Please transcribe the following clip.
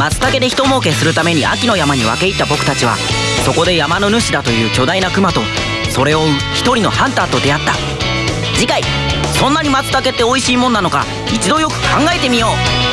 松茸で一儲けするために秋の山に分け入った僕たちはそこで山の主だという巨大なクマとそれを追う一人のハンターと出会った。次回そんなに松茸って美味しいもんなのか一度よく考えてみよう。